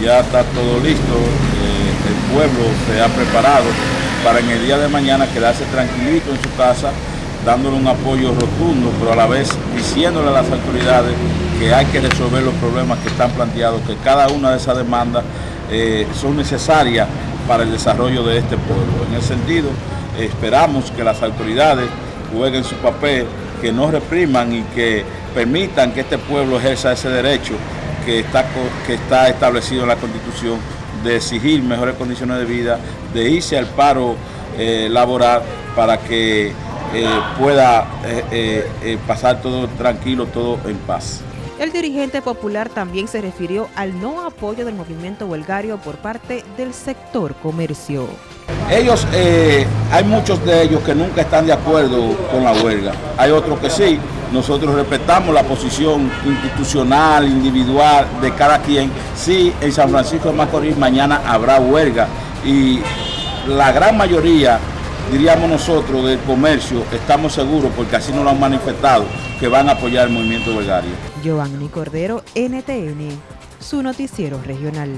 ya está todo listo, eh, el pueblo se ha preparado para en el día de mañana quedarse tranquilito en su casa, dándole un apoyo rotundo, pero a la vez diciéndole a las autoridades que hay que resolver los problemas que están planteados, que cada una de esas demandas eh, son necesarias para el desarrollo de este pueblo. En ese sentido, esperamos que las autoridades jueguen su papel, que no repriman y que permitan que este pueblo ejerza ese derecho que está, que está establecido en la Constitución de exigir mejores condiciones de vida, de irse al paro eh, laboral para que eh, pueda eh, pasar todo tranquilo, todo en paz. El dirigente popular también se refirió al no apoyo del movimiento huelgario por parte del sector comercio. Ellos, hay muchos de ellos que nunca están de acuerdo con la huelga, hay otros que sí, nosotros respetamos la posición institucional, individual de cada quien. Sí, en San Francisco de Macorís mañana habrá huelga y la gran mayoría, diríamos nosotros, del comercio, estamos seguros, porque así nos lo han manifestado, que van a apoyar el movimiento huelgario. Giovanni Cordero, NTN, su noticiero regional.